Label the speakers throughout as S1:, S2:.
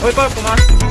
S1: 会报复吗？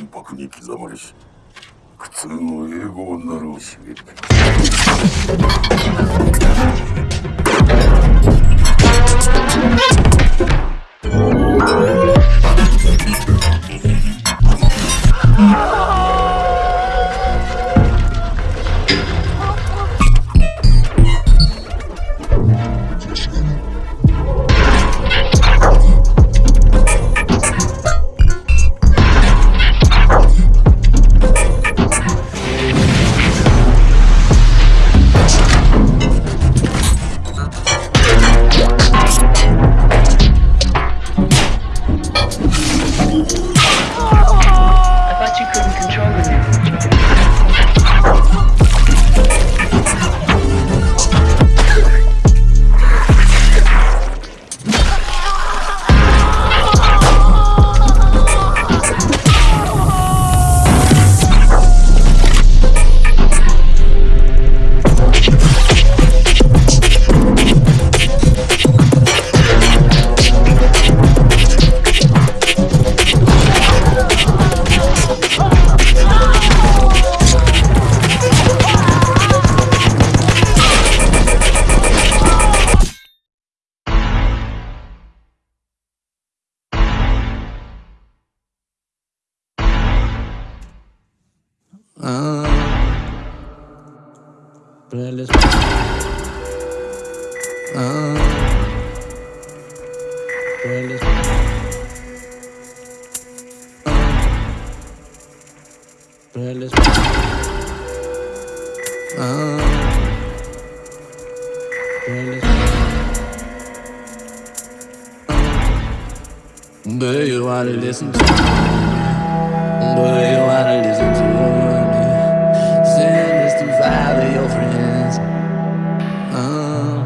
S2: и пакники замрись. К цену его нарушили. Oh!
S3: Do you wanna listen to me? Do you wanna listen to me? Send this to five of your friends. Uh-huh.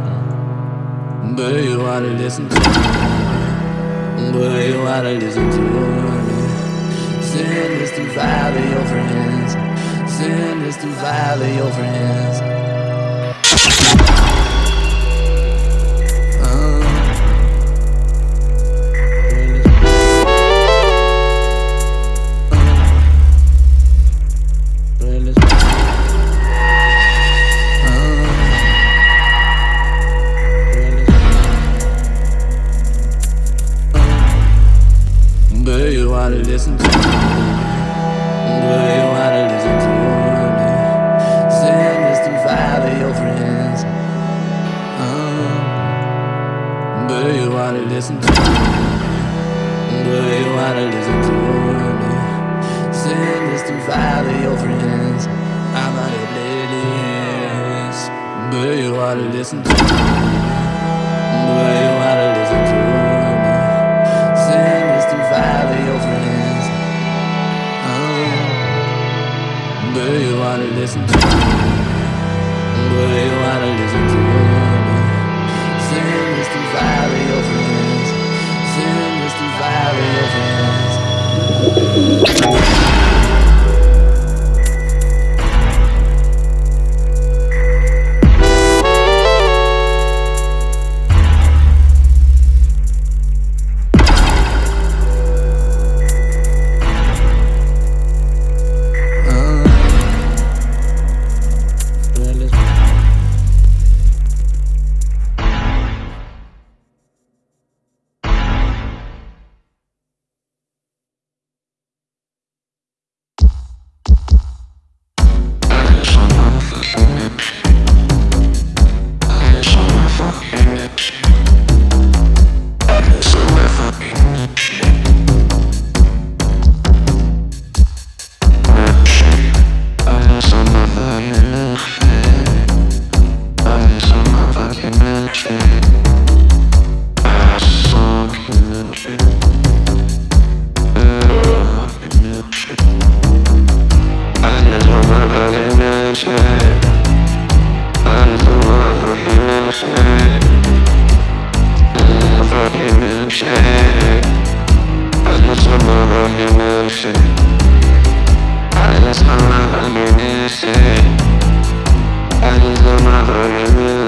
S3: Um, do you wanna listen to me? Do you wanna listen to me? Send this to five of your friends. Send this to five of your friends. friends. Uh, but you wanna listen to me. But you wanna listen to me. Send this to five of your friends. I'm out of ladies. But you wanna listen to me. Do you wanna listen to me. Send this to five your friends. Uh, you wanna listen to me. But you wanna listen to your woman Soon as to fire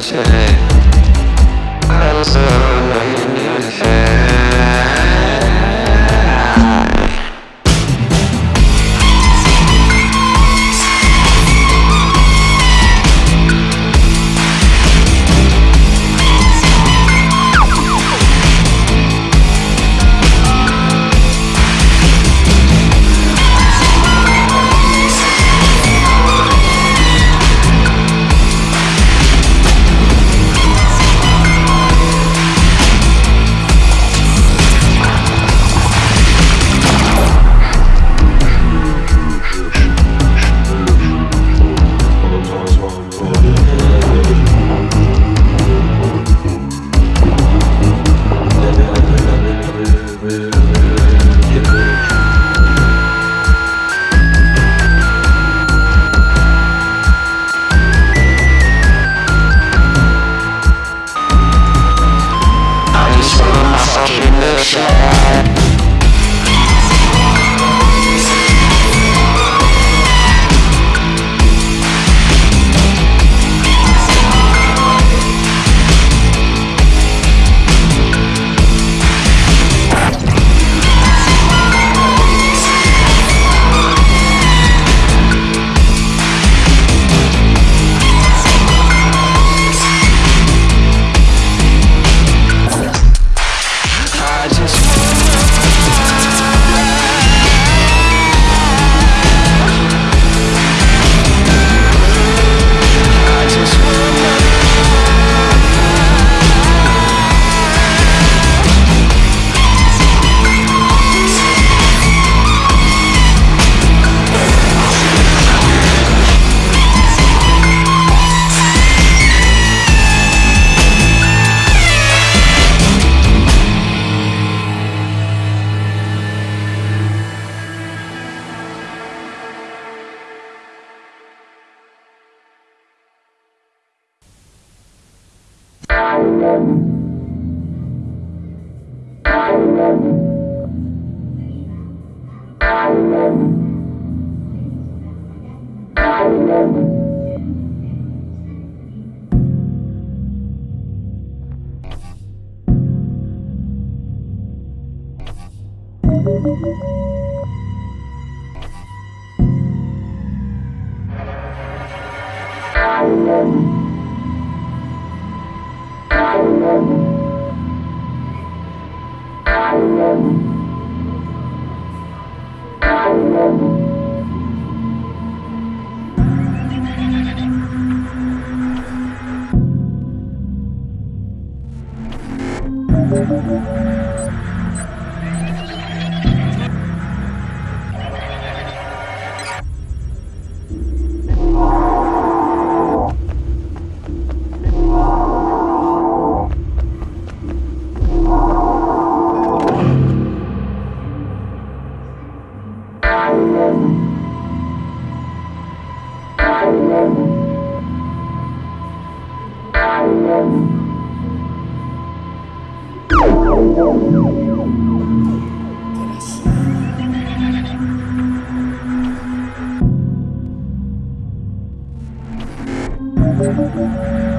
S3: say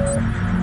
S3: you